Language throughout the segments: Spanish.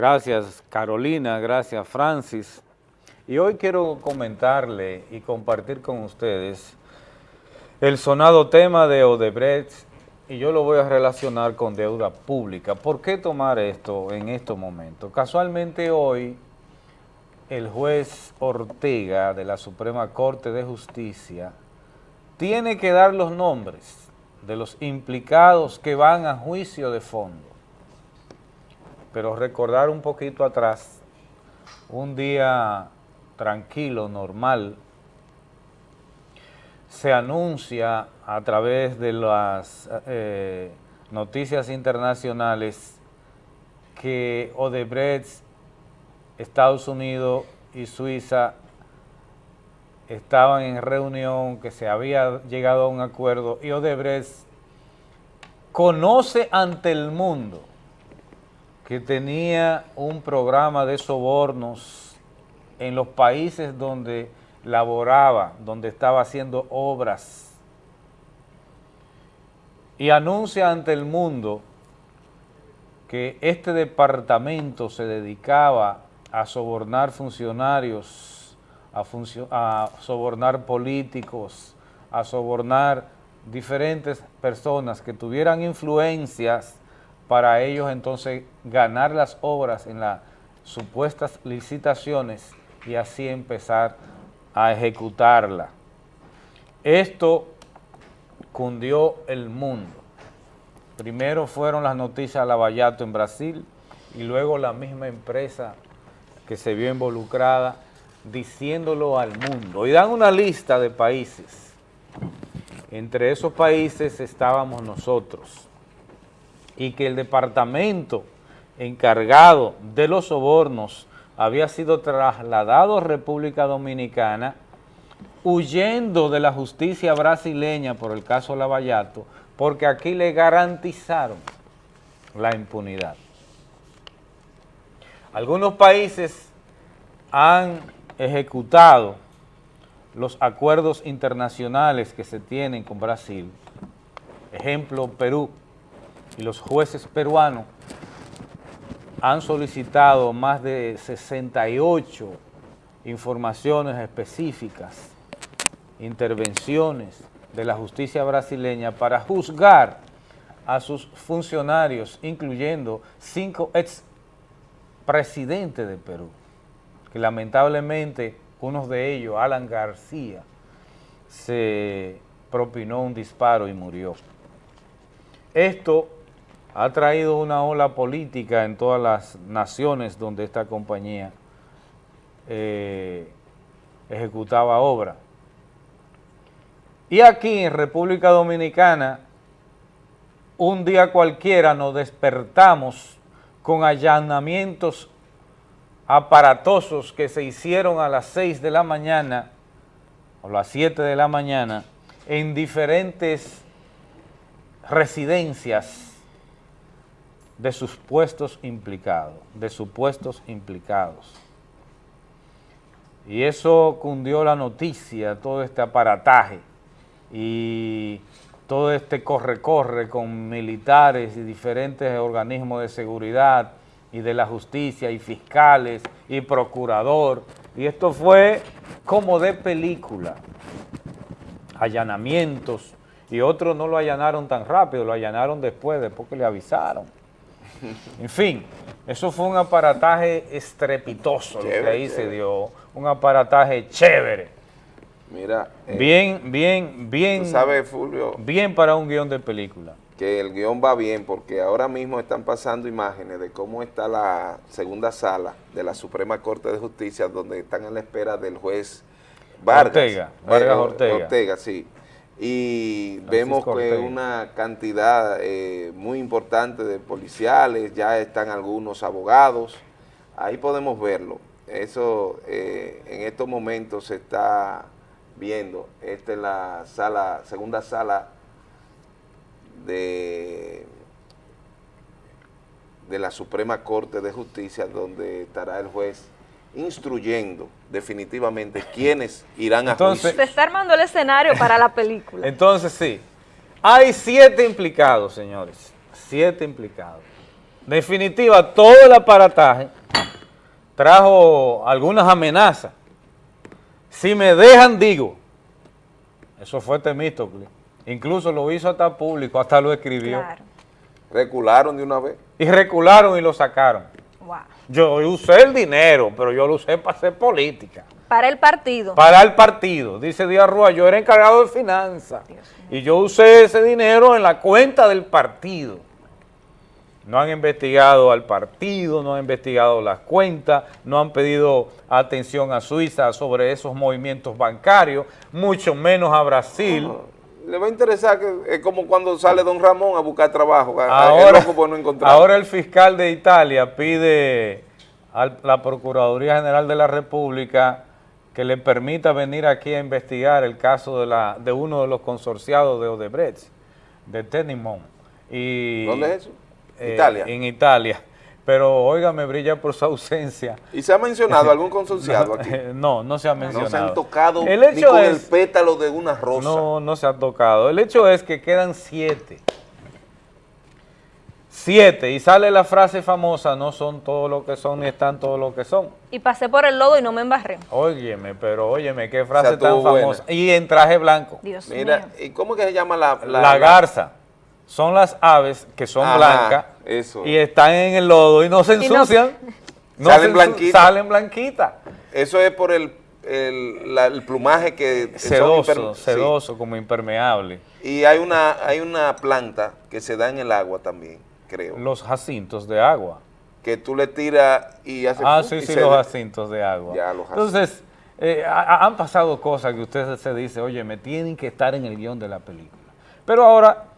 Gracias Carolina, gracias Francis. Y hoy quiero comentarle y compartir con ustedes el sonado tema de Odebrecht y yo lo voy a relacionar con deuda pública. ¿Por qué tomar esto en estos momentos? Casualmente hoy el juez Ortega de la Suprema Corte de Justicia tiene que dar los nombres de los implicados que van a juicio de fondo. Pero recordar un poquito atrás, un día tranquilo, normal, se anuncia a través de las eh, noticias internacionales que Odebrecht, Estados Unidos y Suiza estaban en reunión, que se había llegado a un acuerdo y Odebrecht conoce ante el mundo que tenía un programa de sobornos en los países donde laboraba, donde estaba haciendo obras. Y anuncia ante el mundo que este departamento se dedicaba a sobornar funcionarios, a, a sobornar políticos, a sobornar diferentes personas que tuvieran influencias para ellos entonces ganar las obras en las supuestas licitaciones y así empezar a ejecutarla. Esto cundió el mundo. Primero fueron las noticias Lavallato en Brasil y luego la misma empresa que se vio involucrada diciéndolo al mundo. Y dan una lista de países. Entre esos países estábamos nosotros. Y que el departamento encargado de los sobornos había sido trasladado a República Dominicana huyendo de la justicia brasileña por el caso Lavallato, porque aquí le garantizaron la impunidad. Algunos países han ejecutado los acuerdos internacionales que se tienen con Brasil, ejemplo Perú, y los jueces peruanos han solicitado más de 68 informaciones específicas, intervenciones de la justicia brasileña para juzgar a sus funcionarios, incluyendo cinco ex presidentes de Perú, que lamentablemente uno de ellos, Alan García, se propinó un disparo y murió. Esto ha traído una ola política en todas las naciones donde esta compañía eh, ejecutaba obra. Y aquí en República Dominicana, un día cualquiera nos despertamos con allanamientos aparatosos que se hicieron a las 6 de la mañana o las 7 de la mañana en diferentes residencias de sus puestos implicados, de supuestos implicados. Y eso cundió la noticia, todo este aparataje y todo este corre-corre con militares y diferentes organismos de seguridad y de la justicia y fiscales y procurador. Y esto fue como de película, allanamientos, y otros no lo allanaron tan rápido, lo allanaron después, después que le avisaron. En fin, eso fue un aparataje estrepitoso lo que ahí se dio, un aparataje chévere. Mira. Eh, bien, bien, bien. ¿Sabes, Fulvio? Bien para un guion de película. Que el guion va bien porque ahora mismo están pasando imágenes de cómo está la segunda sala de la Suprema Corte de Justicia donde están en la espera del juez Vargas. Ortega, Vargas eh, Ortega. Ortega, sí y vemos que una cantidad eh, muy importante de policiales, ya están algunos abogados, ahí podemos verlo. Eso eh, en estos momentos se está viendo. Esta es la sala, segunda sala de, de la Suprema Corte de Justicia, donde estará el juez instruyendo definitivamente quiénes irán a juicio. Se está armando el escenario para la película. Entonces sí, hay siete implicados, señores, siete implicados. definitiva, todo el aparataje trajo algunas amenazas. Si me dejan, digo. Eso fue Temístocle. Incluso lo hizo hasta público, hasta lo escribió. Recularon de una vez. Y recularon y lo sacaron. Yo usé el dinero, pero yo lo usé para hacer política. Para el partido. Para el partido. Dice Díaz Rúa, yo era encargado de finanzas. Y yo usé ese dinero en la cuenta del partido. No han investigado al partido, no han investigado las cuentas, no han pedido atención a Suiza sobre esos movimientos bancarios, mucho menos a Brasil le va a interesar que es como cuando sale don Ramón a buscar trabajo, ahora, no ahora el fiscal de Italia pide a la Procuraduría General de la República que le permita venir aquí a investigar el caso de, la, de uno de los consorciados de Odebrecht, de Tenimon. Y, ¿Dónde es eso? Eh, Italia. En Italia pero oiga, me brilla por su ausencia. ¿Y se ha mencionado algún consorciado aquí? No, no se ha mencionado. No se han tocado el hecho ni con el pétalo de una rosa. No, no se ha tocado. El hecho es que quedan siete. Siete, y sale la frase famosa, no son todo lo que son ni están todo lo que son. Y pasé por el lodo y no me embarré. Óyeme, pero óyeme, qué frase tan famosa. Y en traje blanco. Dios Mira, ¿y cómo que se llama la...? La, garza. Son las aves que son blancas y están en el lodo y no se ensucian. No salen blanquitas. Salen blanquitas. Eso es por el, el, plumaje que sedoso, sedoso como impermeable. Y hay una, hay una planta que se da en el agua también, creo. Los jacintos de agua. Que tú le tiras y hace... Ah, sí, sí, los jacintos de agua. Ya, los Entonces, eh, han pasado cosas que usted se dice, oye, me tienen que estar en el guion de la película. Pero ahora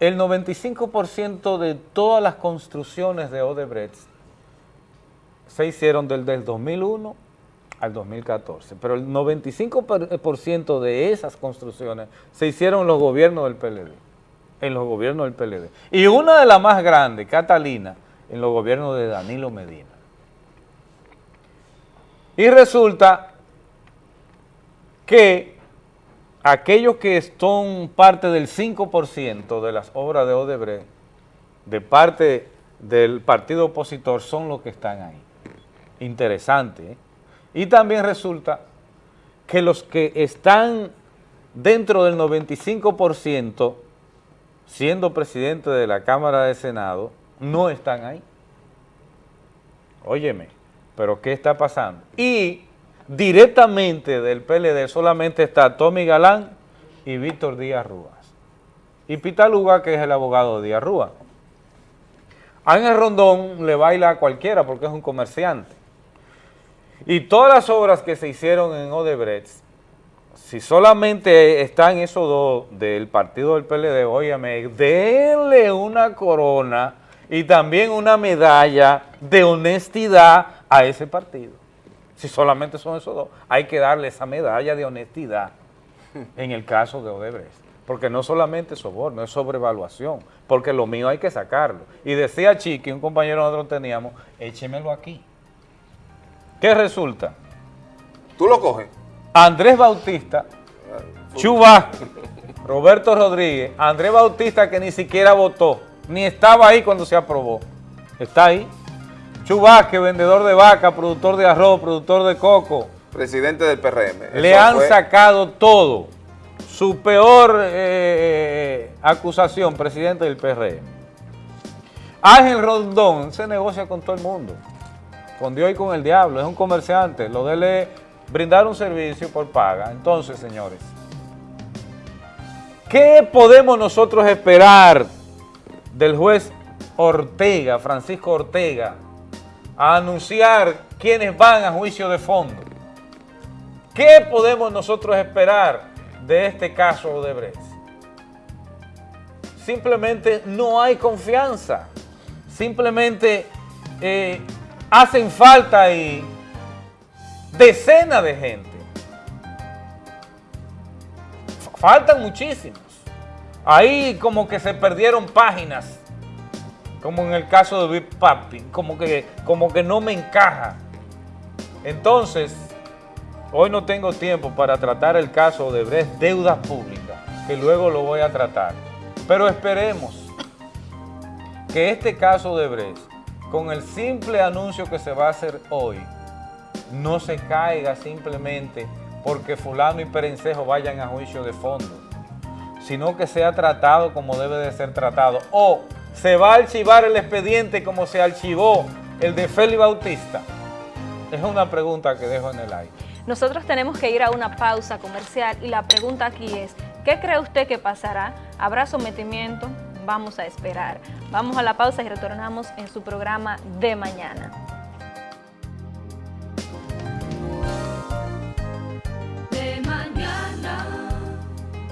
el 95% de todas las construcciones de Odebrecht se hicieron desde el 2001 al 2014, pero el 95% de esas construcciones se hicieron en los gobiernos del PLD, en los gobiernos del PLD. Y una de las más grandes, Catalina, en los gobiernos de Danilo Medina. Y resulta que aquellos que son parte del 5% de las obras de Odebrecht, de parte del partido opositor, son los que están ahí. Interesante. ¿eh? Y también resulta que los que están dentro del 95%, siendo presidente de la Cámara de Senado, no están ahí. Óyeme, pero ¿qué está pasando? Y directamente del PLD solamente está Tommy Galán y Víctor Díaz Rúas. Y Pitaluga, que es el abogado de Díaz Rúa. Ángel Rondón le baila a cualquiera porque es un comerciante. Y todas las obras que se hicieron en Odebrecht, si solamente están esos dos del partido del PLD, óyame, denle una corona y también una medalla de honestidad a ese partido. Si solamente son esos dos, hay que darle esa medalla de honestidad en el caso de Odebrecht. Porque no solamente es soborno, es sobrevaluación. Porque lo mío hay que sacarlo. Y decía Chiqui, un compañero nosotros teníamos, échemelo aquí. ¿Qué resulta? ¿Tú lo coges? Andrés Bautista, Chubasco, Roberto Rodríguez, Andrés Bautista que ni siquiera votó, ni estaba ahí cuando se aprobó. Está ahí. Chubasque, vendedor de vaca, productor de arroz, productor de coco. Presidente del PRM. Le han sacado todo. Su peor eh, acusación, presidente del PRM. Ángel Rondón se negocia con todo el mundo. Con Dios y con el diablo. Es un comerciante. Lo debe brindar un servicio por paga. Entonces, señores, ¿qué podemos nosotros esperar del juez Ortega, Francisco Ortega, a anunciar quiénes van a juicio de fondo. ¿Qué podemos nosotros esperar de este caso de Brecht? Simplemente no hay confianza. Simplemente eh, hacen falta ahí decenas de gente. Faltan muchísimos. Ahí como que se perdieron páginas como en el caso de Big Papi, como que, como que no me encaja. Entonces, hoy no tengo tiempo para tratar el caso de Brecht Deudas Públicas, que luego lo voy a tratar. Pero esperemos que este caso de Bres, con el simple anuncio que se va a hacer hoy, no se caiga simplemente porque fulano y perencejo vayan a juicio de fondo, sino que sea tratado como debe de ser tratado. O se va a archivar el expediente como se archivó el de Félix Bautista. Es una pregunta que dejo en el aire. Nosotros tenemos que ir a una pausa comercial y la pregunta aquí es, ¿qué cree usted que pasará? ¿Habrá sometimiento? Vamos a esperar. Vamos a la pausa y retornamos en su programa de mañana.